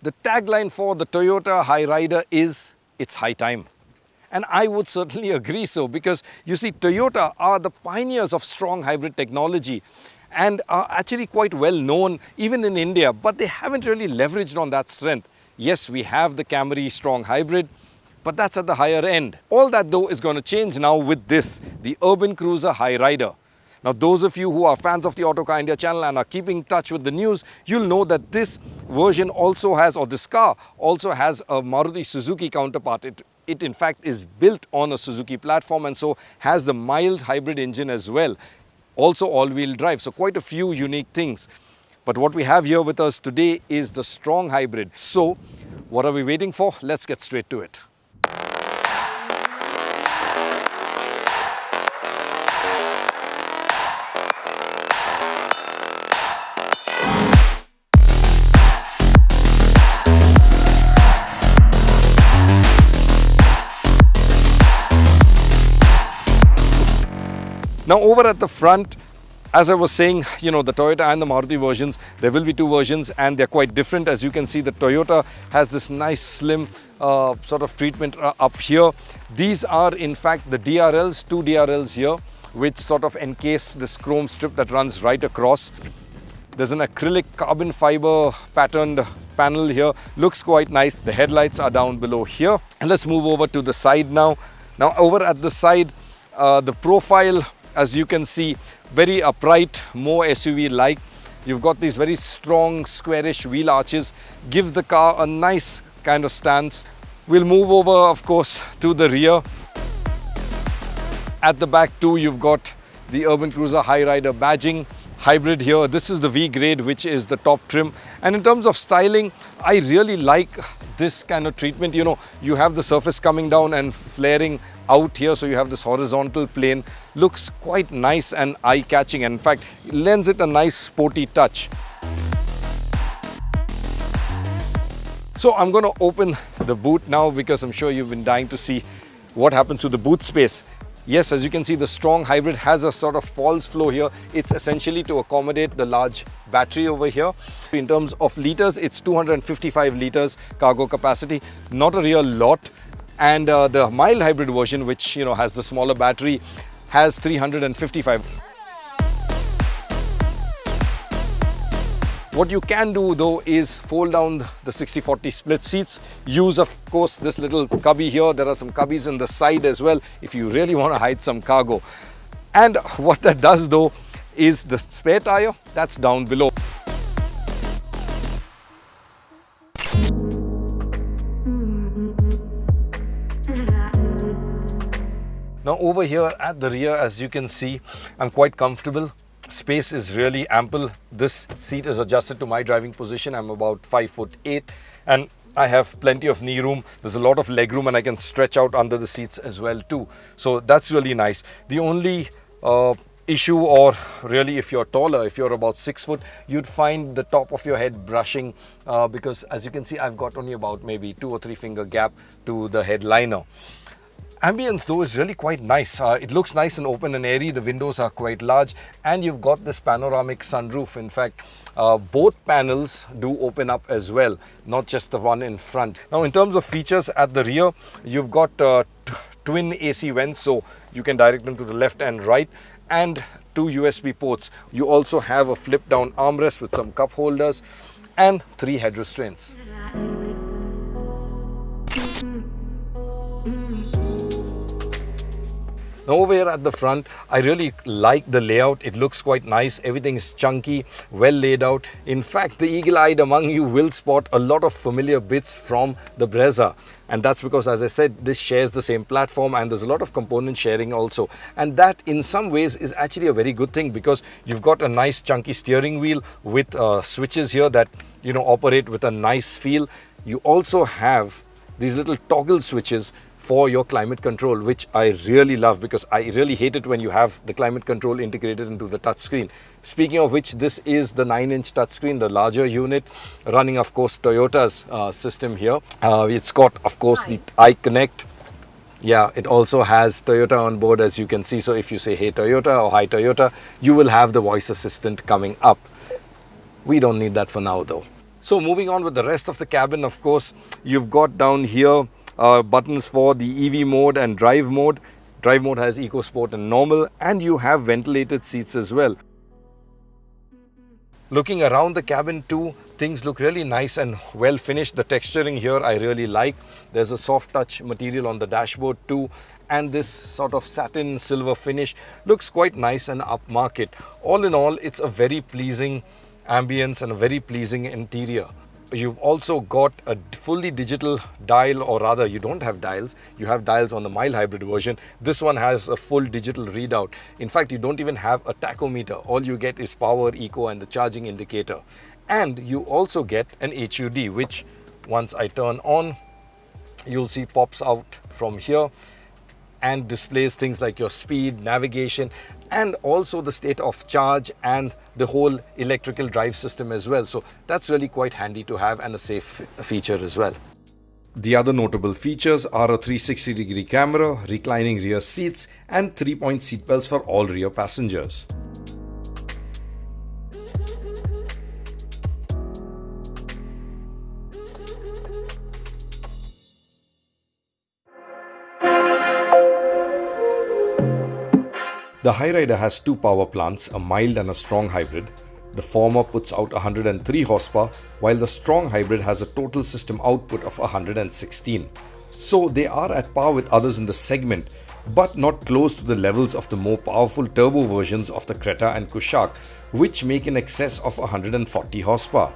The tagline for the Toyota Hyryder is, it's high time. And I would certainly agree so because you see Toyota are the pioneers of strong hybrid technology and are actually quite well known even in India, but they haven't really leveraged on that strength. Yes, we have the Camry strong hybrid, but that's at the higher end. All that though is going to change now with this, the Urban Cruiser Hyryder. Now those of you who are fans of the Autocar India channel and are keeping in touch with the news, you'll know that this version also has, or this car also has a Maruti Suzuki counterpart. It, it in fact is built on a Suzuki platform and so has the mild hybrid engine as well. Also all-wheel drive, so quite a few unique things. But what we have here with us today is the strong hybrid. So what are we waiting for? Let's get straight to it. Now over at the front, as I was saying, you know, the Toyota and the Maruti versions, there will be two versions and they're quite different. As you can see, the Toyota has this nice slim uh, sort of treatment uh, up here. These are in fact the DRLs, two DRLs here, which sort of encase this chrome strip that runs right across. There's an acrylic carbon fiber patterned panel here. Looks quite nice. The headlights are down below here. And let's move over to the side now. Now over at the side, uh, the profile as you can see very upright more SUV like. You've got these very strong squarish wheel arches. Give the car a nice kind of stance. We'll move over of course to the rear. At the back too you've got the urban cruiser Hyryder badging. Hybrid here. This is the v grade which is the top trim. And in terms of styling i really like this kind of treatment. You know you have the surface coming down and flaring out here so you have this horizontal plane. Looks quite nice and eye-catching. And in fact lends it a nice sporty touch. So i'm going to open the boot now because i'm sure you've been dying to see what happens to the boot space. Yes, as you can see, the strong hybrid has a sort of false flow here. It's essentially to accommodate the large battery over here. In terms of liters, it's 255 liters cargo capacity, not a real lot and uh, the mild hybrid version which you know has the smaller battery has 355 what you can do though is fold down the 60-40 split seats. Use of course this little cubby here. There are some cubbies in the side as well if you really want to hide some cargo. And what that does though is the spare tire that's down below Now over here at the rear, as you can see, I'm quite comfortable. Space is really ample. This seat is adjusted to my driving position. I'm about five foot eight and I have plenty of knee room. There's a lot of leg room and I can stretch out under the seats as well too. So that's really nice. The only uh, issue or really if you're taller, if you're about six foot, you'd find the top of your head brushing uh, because as you can see, I've got only about maybe two or three finger gap to the headliner. Ambience though is really quite nice. Uh, it looks nice and open and airy. The windows are quite large and you've got this panoramic sunroof. In fact, uh, both panels do open up as well, not just the one in front. Now in terms of features at the rear, you've got uh, twin AC vents so you can direct them to the left and right and two USB ports. You also have a flip down armrest with some cup holders and three head restraints. Over here at the front, I really like the layout. It looks quite nice. Everything is chunky, well laid out. In fact, the eagle-eyed among you will spot a lot of familiar bits from the Brezza. And that's because, as I said, this shares the same platform and there's a lot of component sharing also. And that in some ways is actually a very good thing because you've got a nice chunky steering wheel with uh, switches here that, you know, operate with a nice feel. You also have these little toggle switches for your climate control, which I really love because I really hate it when you have the climate control integrated into the touchscreen. Speaking of which, this is the 9-inch touchscreen, the larger unit, running, of course, Toyota's uh, system here. Uh, it's got, of course, the iConnect. Yeah, it also has Toyota on board, as you can see. So if you say, hey, Toyota or hi, Toyota, you will have the voice assistant coming up. We don't need that for now, though. So moving on with the rest of the cabin, of course, you've got down here uh, buttons for the EV mode and drive mode. Drive mode has Eco Sport and normal and you have ventilated seats as well. Looking around the cabin too, things look really nice and well finished. The texturing here I really like. There's a soft touch material on the dashboard too and this sort of satin silver finish looks quite nice and upmarket. All in all, it's a very pleasing ambience and a very pleasing interior. You've also got a fully digital dial or rather you don't have dials, you have dials on the mild hybrid version. This one has a full digital readout. In fact, you don't even have a tachometer. All you get is power, eco and the charging indicator. And you also get an HUD which once I turn on, you'll see pops out from here and displays things like your speed, navigation and also the state of charge and the whole electrical drive system as well. So that's really quite handy to have and a safe feature as well. The other notable features are a 360 degree camera, reclining rear seats and 3-point seatbelts for all rear passengers. The Hyryder has two power plants, a mild and a strong hybrid. The former puts out 103 horsepower, while the strong hybrid has a total system output of 116. So they are at par with others in the segment, but not close to the levels of the more powerful turbo versions of the Creta and Kushaq, which make in excess of 140 horsepower.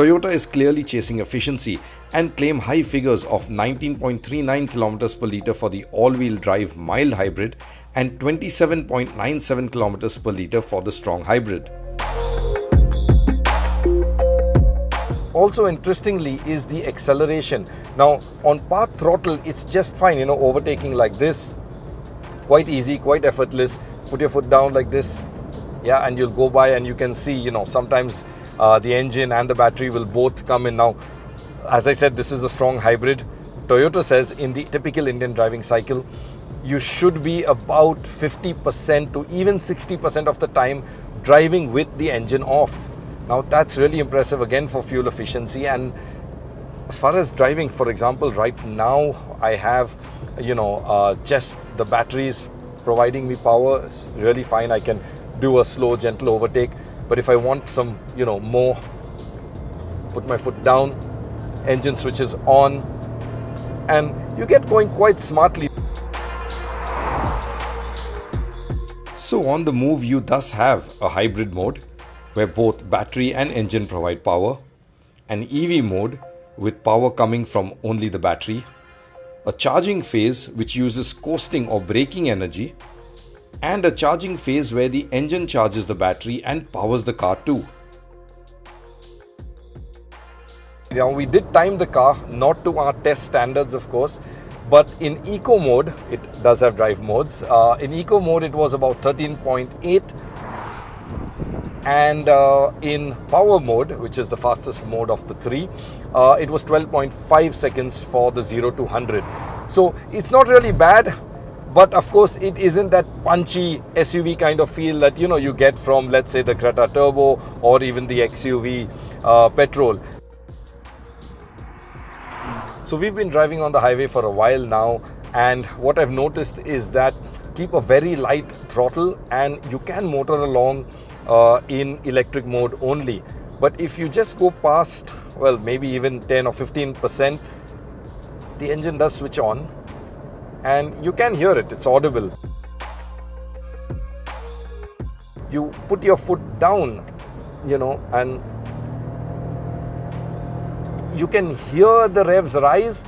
Toyota is clearly chasing efficiency and claim high figures of 19.39 km per litre for the all-wheel drive mild hybrid and 27.97 km per litre for the strong hybrid. Also interestingly is the acceleration. Now on part throttle it's just fine, you know, overtaking like this, quite easy, quite effortless. Put your foot down like this, yeah, and you'll go by and you can see, you know, sometimes uh, the engine and the battery will both come in. Now, as I said, this is a strong hybrid. Toyota says in the typical Indian driving cycle, you should be about 50% to even 60% of the time driving with the engine off. Now that's really impressive again for fuel efficiency and as far as driving, for example, right now I have, you know, uh, just the batteries providing me power is really fine. I can do a slow, gentle overtake. But if I want some, you know, more, put my foot down, engine switches on, and you get going quite smartly. So on the move you thus have a hybrid mode where both battery and engine provide power, an EV mode with power coming from only the battery, a charging phase which uses coasting or braking energy, and a charging phase where the engine charges the battery and powers the car too. Now we did time the car, not to our test standards of course, but in eco mode, it does have drive modes. Uh, in eco mode, it was about 13.8 and uh, in power mode which is the fastest mode of the three uh, it was 12.5 seconds for the 0 to 100 so it's not really bad but of course it isn't that punchy SUV kind of feel that you know you get from let's say the Creta Turbo or even the XUV uh, petrol so we've been driving on the highway for a while now and what I've noticed is that keep a very light throttle and you can motor along uh, in electric mode only. But if you just go past, well, maybe even 10 or 15%, the engine does switch on and you can hear it, it's audible. You put your foot down, you know, and you can hear the revs rise,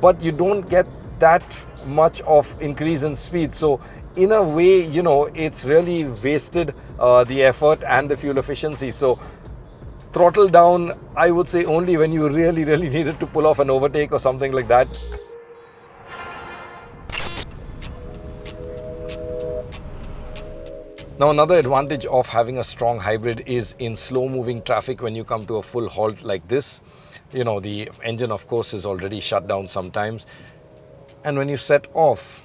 but you don't get that much of increase in speed. So in a way, you know, it's really wasted uh, the effort and the fuel efficiency. So throttle down, I would say only when you really, really needed to pull off an overtake or something like that. Now another advantage of having a strong hybrid is in slow moving traffic when you come to a full halt like this you know, the engine of course is already shut down sometimes. And when you set off,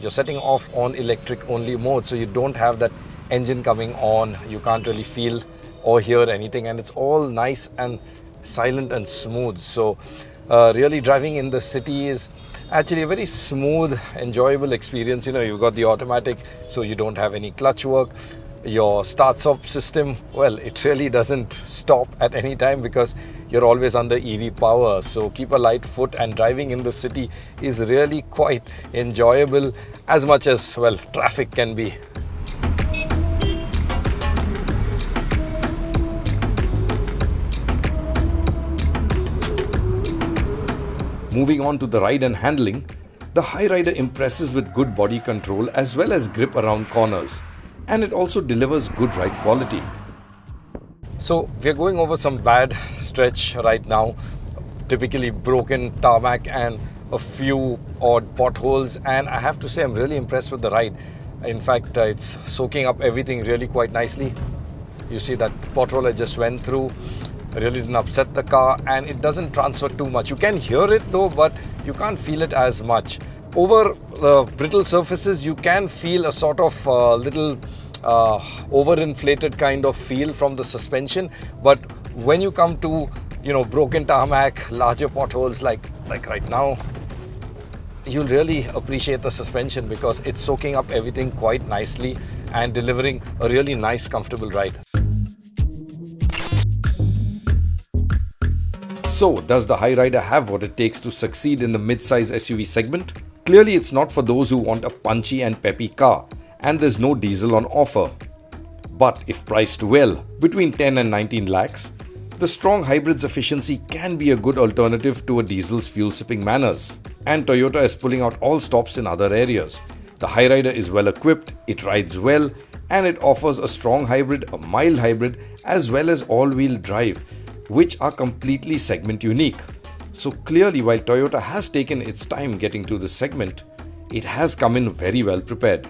you're setting off on electric only mode. So you don't have that engine coming on. You can't really feel or hear anything, and it's all nice and silent and smooth. So, uh, really driving in the city is actually a very smooth, enjoyable experience. You know, you've got the automatic, so you don't have any clutch work. Your start stop system, well, it really doesn't stop at any time because you're always under EV power. So keep a light foot, and driving in the city is really quite enjoyable as much as, well, traffic can be. Moving on to the ride and handling, the Hyryder impresses with good body control as well as grip around corners, and it also delivers good ride quality. So, we are going over some bad stretch right now, typically broken tarmac and a few odd potholes, and I have to say, I'm really impressed with the ride. In fact, uh, it's soaking up everything really quite nicely. You see that pothole I just went through really didn't upset the car and it doesn't transfer too much. You can hear it though, but you can't feel it as much. Over uh, brittle surfaces, you can feel a sort of uh, little uh, overinflated kind of feel from the suspension, but when you come to you know broken tarmac, larger potholes like like right now, you'll really appreciate the suspension because it's soaking up everything quite nicely and delivering a really nice, comfortable ride. So, does the Hyryder have what it takes to succeed in the mid-size SUV segment? Clearly, it's not for those who want a punchy and peppy car, and there's no diesel on offer. But if priced well, between 10 and 19 lakhs, the strong hybrid's efficiency can be a good alternative to a diesel's fuel-sipping manners. And Toyota is pulling out all stops in other areas. The Hyryder is well equipped, it rides well, and it offers a strong hybrid, a mild hybrid, as well as all-wheel drive which are completely segment unique. So clearly, while Toyota has taken its time getting to this segment, it has come in very well prepared.